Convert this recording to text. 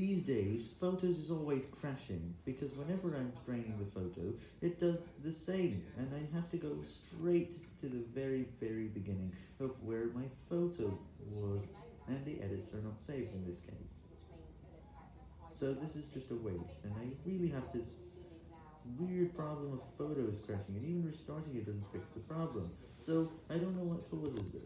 These days, Photos is always crashing, because whenever I'm training the photo, it does the same, and I have to go straight to the very, very beginning of where my photo was, and the edits are not saved in this case. So this is just a waste, and I really have this weird problem of photos crashing, and even restarting it doesn't fix the problem. So, I don't know what causes this.